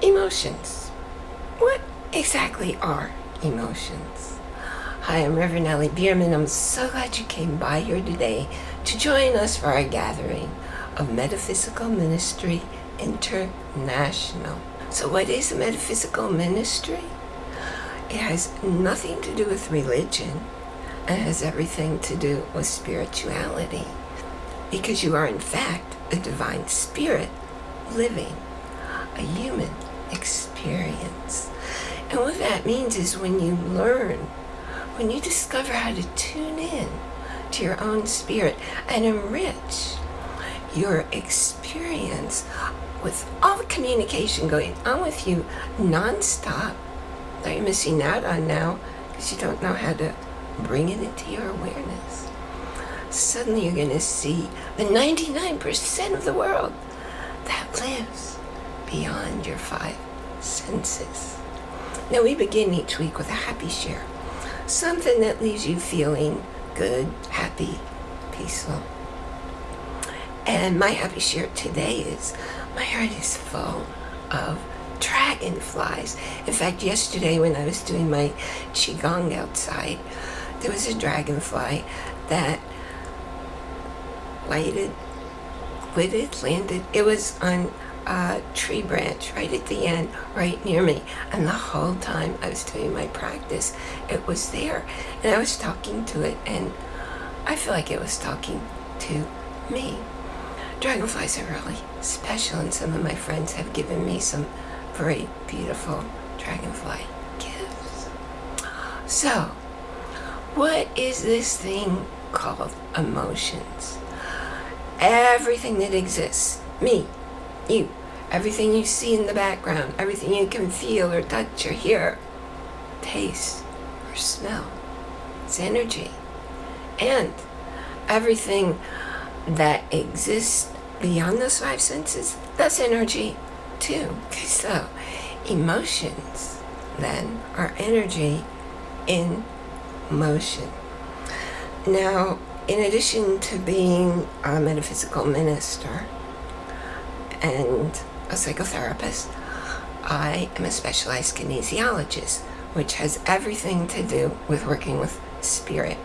Emotions. What exactly are emotions? Hi, I'm Reverend Ellie Bierman. I'm so glad you came by here today to join us for our gathering of Metaphysical Ministry International. So what is a metaphysical ministry? It has nothing to do with religion. It has everything to do with spirituality. Because you are in fact a divine spirit living a human experience. And what that means is when you learn, when you discover how to tune in to your own spirit and enrich your experience with all the communication going on with you nonstop that you're missing out on now because you don't know how to bring it into your awareness. Suddenly you're going to see the 99% of the world that lives beyond your five senses. Now we begin each week with a happy share. Something that leaves you feeling good, happy, peaceful. And my happy share today is my heart is full of dragonflies. In fact, yesterday when I was doing my Qigong outside, there was a dragonfly that lighted, quitted, landed. It was on a tree branch right at the end, right near me. And the whole time I was doing my practice, it was there. And I was talking to it, and I feel like it was talking to me. Dragonflies are really special, and some of my friends have given me some very beautiful dragonfly gifts. So, what is this thing called emotions? Everything that exists, me, you, everything you see in the background, everything you can feel or touch or hear, taste or smell, it's energy. And everything that exists beyond those five senses, that's energy too. So emotions then are energy in motion. Now, in addition to being a metaphysical minister and a psychotherapist, I am a specialized kinesiologist, which has everything to do with working with spirit.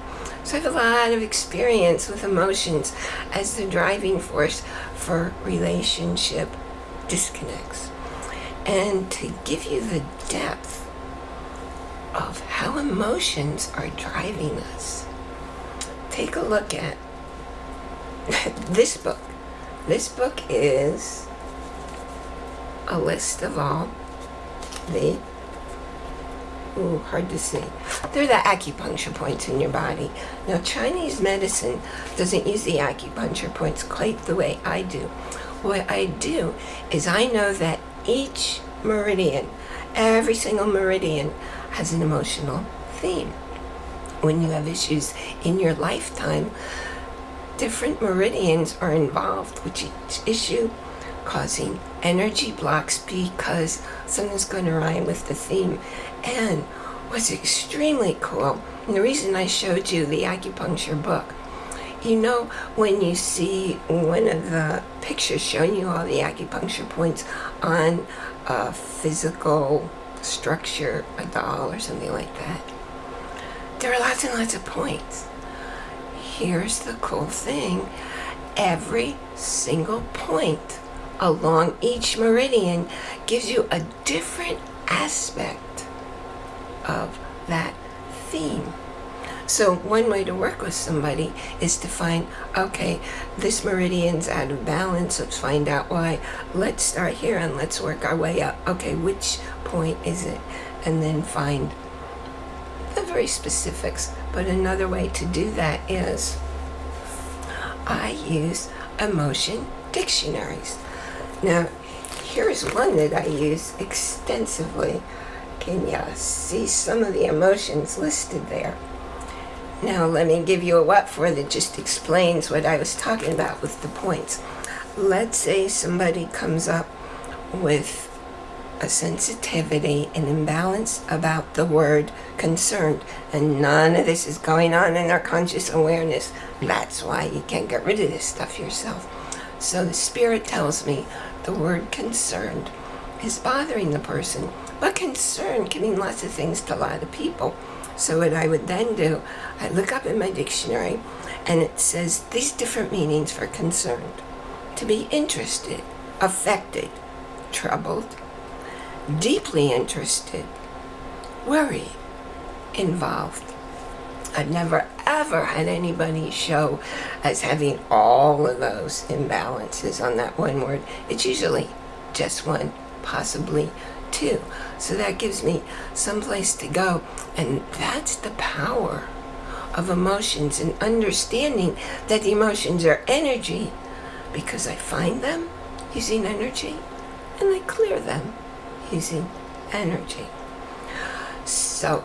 So I have a lot of experience with emotions as the driving force for relationship disconnects. And to give you the depth of how emotions are driving us, take a look at this book. This book is a list of all the ooh, hard to see. They're the acupuncture points in your body. Now, Chinese medicine doesn't use the acupuncture points quite the way I do. What I do is I know that each meridian, every single meridian, has an emotional theme. When you have issues in your lifetime, different meridians are involved with each issue causing energy blocks because something's going to rhyme with the theme. And what's extremely cool, and the reason I showed you the acupuncture book, you know, when you see one of the pictures showing you all the acupuncture points on a physical structure, a doll or something like that, there are lots and lots of points. Here's the cool thing. Every single point along each meridian gives you a different aspect of that theme. So one way to work with somebody is to find, okay, this meridian's out of balance. Let's find out why. Let's start here and let's work our way up. Okay, which point is it? And then find the very specifics. But another way to do that is I use emotion dictionaries. Now, here's one that I use extensively. Can you see some of the emotions listed there? Now let me give you a what for that just explains what I was talking about with the points. Let's say somebody comes up with a sensitivity, an imbalance about the word concerned, and none of this is going on in their conscious awareness. That's why you can't get rid of this stuff yourself. So the Spirit tells me the word concerned is bothering the person. But concern can mean lots of things to a lot of people. So what I would then do, I look up in my dictionary and it says these different meanings for concerned. To be interested, affected, troubled, deeply interested, worried, involved. I've never ever had anybody show as having all of those imbalances on that one word. It's usually just one, possibly two. So that gives me some place to go. And that's the power of emotions and understanding that emotions are energy because I find them using energy and I clear them using energy. So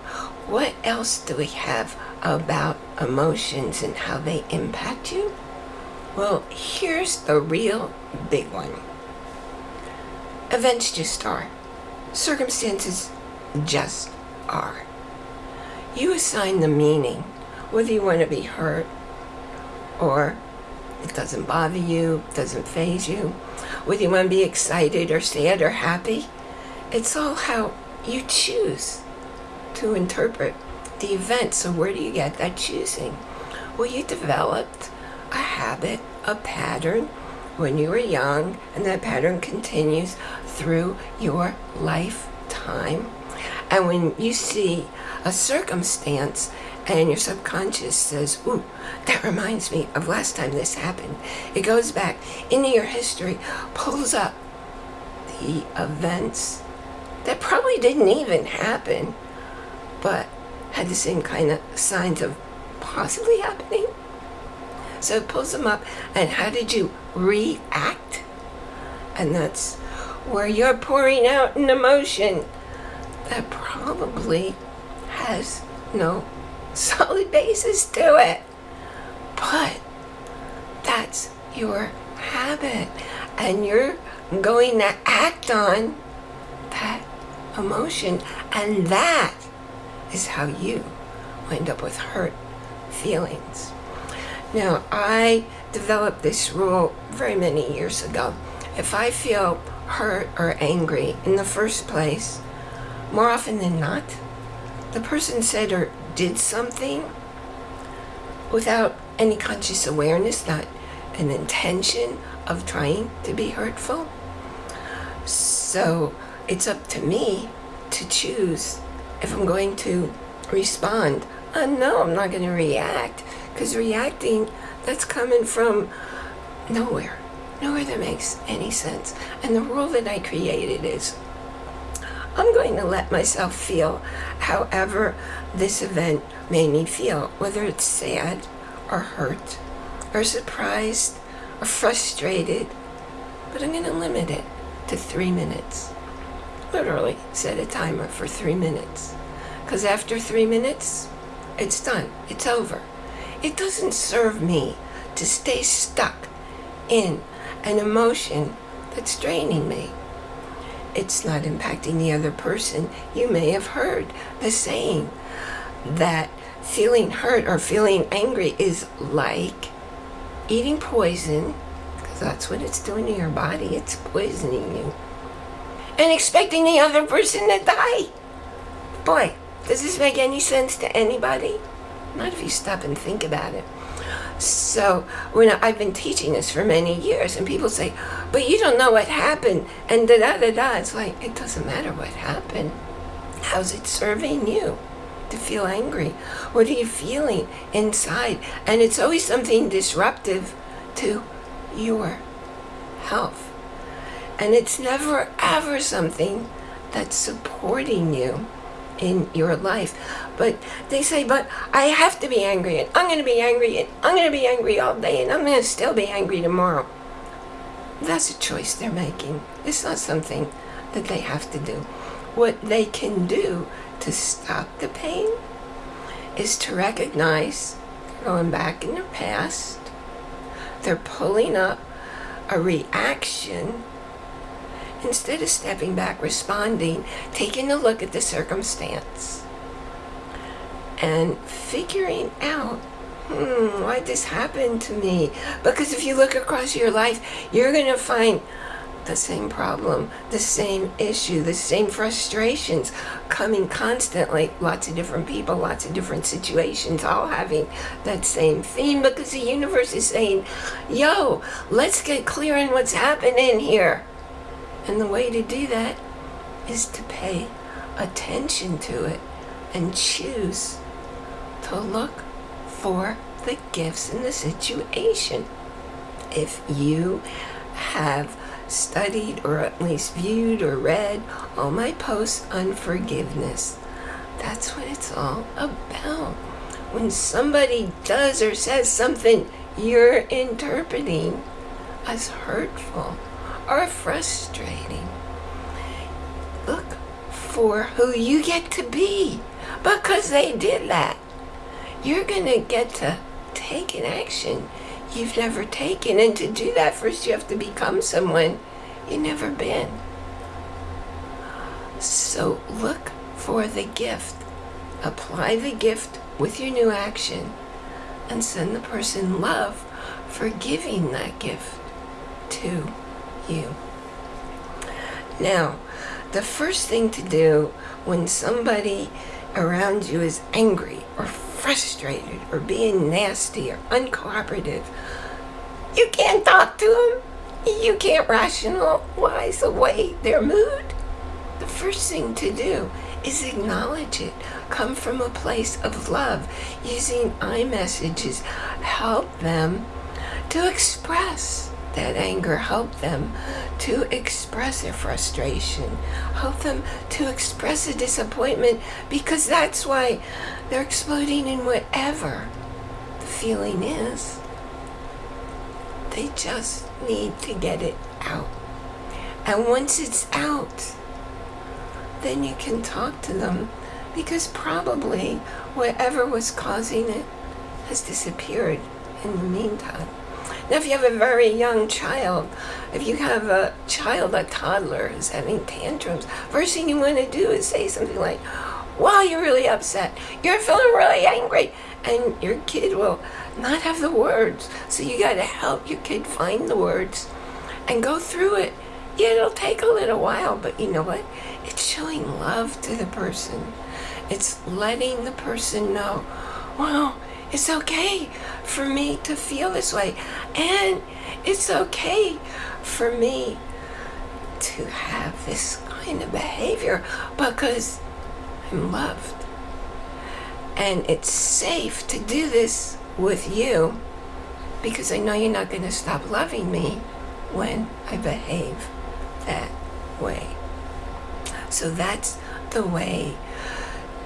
what else do we have about emotions and how they impact you? Well, here's the real big one. Events just are. Circumstances just are. You assign the meaning, whether you want to be hurt or it doesn't bother you, doesn't faze you, whether you want to be excited or sad or happy. It's all how you choose to interpret the event. So where do you get that choosing? Well, you developed a habit, a pattern when you were young, and that pattern continues through your lifetime. And when you see a circumstance and your subconscious says, ooh, that reminds me of last time this happened. It goes back into your history, pulls up the events that probably didn't even happen, but had the same kind of signs of possibly happening. So pulls them up, and how did you react? And that's where you're pouring out an emotion that probably has no solid basis to it. But that's your habit, and you're going to act on that emotion, and that is how you wind up with hurt feelings. Now, I developed this rule very many years ago. If I feel hurt or angry in the first place, more often than not, the person said or did something without any conscious awareness, not an intention of trying to be hurtful. So it's up to me to choose if I'm going to respond. Uh, no, I'm not going to react because reacting, that's coming from nowhere, nowhere that makes any sense. And the rule that I created is I'm going to let myself feel however this event made me feel, whether it's sad or hurt or surprised or frustrated, but I'm going to limit it to three minutes literally set a timer for three minutes. Because after three minutes, it's done. It's over. It doesn't serve me to stay stuck in an emotion that's draining me. It's not impacting the other person. You may have heard the saying that feeling hurt or feeling angry is like eating poison, because that's what it's doing to your body. It's poisoning you and expecting the other person to die. Boy, does this make any sense to anybody? Not if you stop and think about it. So when I've been teaching this for many years, and people say, "But you don't know what happened," and da da da da. It's like it doesn't matter what happened. How's it serving you to feel angry? What are you feeling inside? And it's always something disruptive to your health. And it's never ever something that's supporting you in your life. But they say, but I have to be angry and I'm going to be angry and I'm going to be angry all day and I'm going to still be angry tomorrow. That's a choice they're making. It's not something that they have to do. What they can do to stop the pain is to recognize going back in their past, they're pulling up a reaction instead of stepping back, responding, taking a look at the circumstance, and figuring out, hmm, why this happened to me? Because if you look across your life, you're going to find the same problem, the same issue, the same frustrations coming constantly. Lots of different people, lots of different situations, all having that same theme because the universe is saying, yo, let's get clear on what's happening here. And the way to do that is to pay attention to it and choose to look for the gifts in the situation. If you have studied or at least viewed or read all my posts on forgiveness. That's what it's all about. When somebody does or says something you're interpreting as hurtful or frustrating, look for who you get to be because they did that. You're going to get to take an action you've never taken. And to do that, first you have to become someone you've never been. So look for the gift. Apply the gift with your new action and send the person love for giving that gift to you. Now, the first thing to do when somebody around you is angry or frustrated or being nasty or uncooperative, you can't talk to them. You can't rationalize away their mood. The first thing to do is acknowledge it. Come from a place of love. Using I-messages, help them to express that anger, help them to express their frustration, help them to express a disappointment because that's why they're exploding in whatever the feeling is. They just need to get it out. And once it's out, then you can talk to them because probably whatever was causing it has disappeared in the meantime. Now, if you have a very young child, if you have a child, a toddler who's having tantrums, first thing you want to do is say something like, wow, you're really upset. You're feeling really angry. And your kid will not have the words. So you got to help your kid find the words and go through it. Yeah, it'll take a little while, but you know what? It's showing love to the person. It's letting the person know, wow, it's okay for me to feel this way. And it's okay for me to have this kind of behavior because I'm loved. And it's safe to do this with you because I know you're not going to stop loving me when I behave that way. So that's the way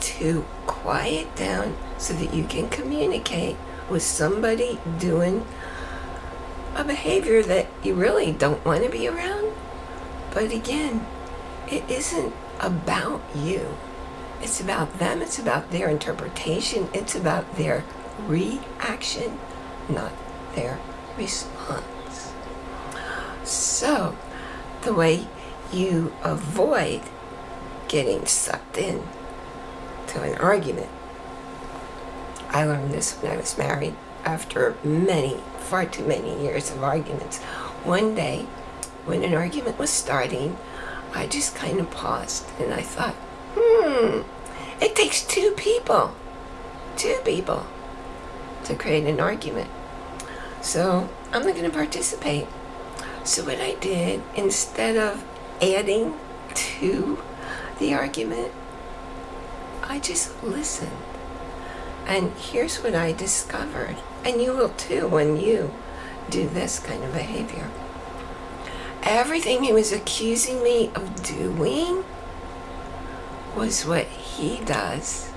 to quiet down so that you can communicate with somebody doing a behavior that you really don't want to be around. But again, it isn't about you. It's about them. It's about their interpretation. It's about their reaction, not their response. So, the way you avoid getting sucked in to an argument I learned this when I was married after many, far too many years of arguments. One day, when an argument was starting, I just kind of paused and I thought, hmm, it takes two people, two people to create an argument. So I'm not going to participate. So what I did, instead of adding to the argument, I just listened. And here's what I discovered, and you will too when you do this kind of behavior. Everything he was accusing me of doing was what he does.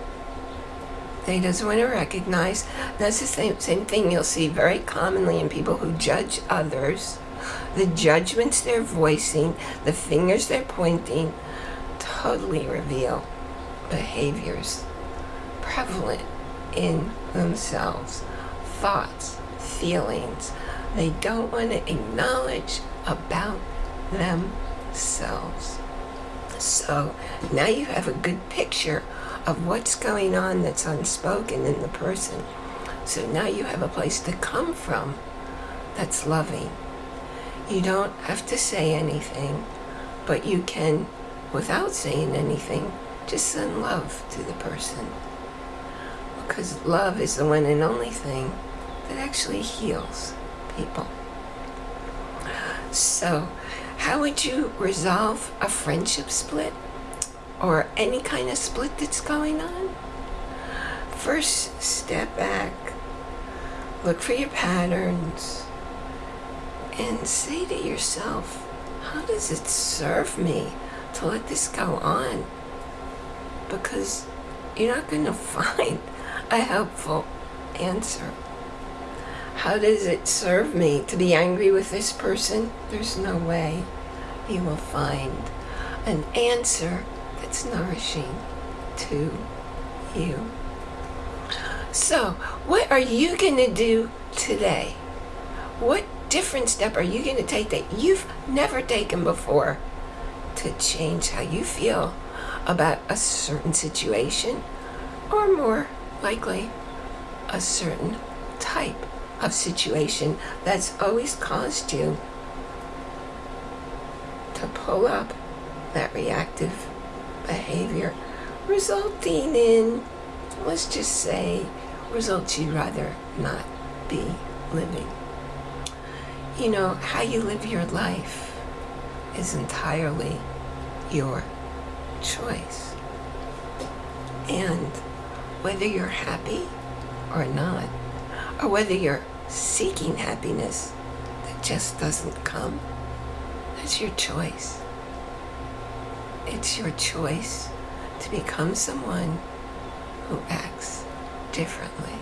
That he doesn't want to recognize. That's the same, same thing you'll see very commonly in people who judge others. The judgments they're voicing, the fingers they're pointing, totally reveal behaviors prevalent in themselves, thoughts, feelings they don't want to acknowledge about themselves. So now you have a good picture of what's going on that's unspoken in the person. So now you have a place to come from that's loving. You don't have to say anything, but you can, without saying anything, just send love to the person. Because love is the one and only thing that actually heals people. So, how would you resolve a friendship split or any kind of split that's going on? First, step back, look for your patterns, and say to yourself, how does it serve me to let this go on? Because you're not going to find a helpful answer. How does it serve me to be angry with this person? There's no way you will find an answer that's nourishing to you. So, what are you going to do today? What different step are you going to take that you've never taken before to change how you feel about a certain situation or more likely a certain type of situation that's always caused you to pull up that reactive behavior resulting in let's just say results you'd rather not be living. You know, how you live your life is entirely your choice. And whether you're happy or not, or whether you're seeking happiness that just doesn't come, that's your choice. It's your choice to become someone who acts differently.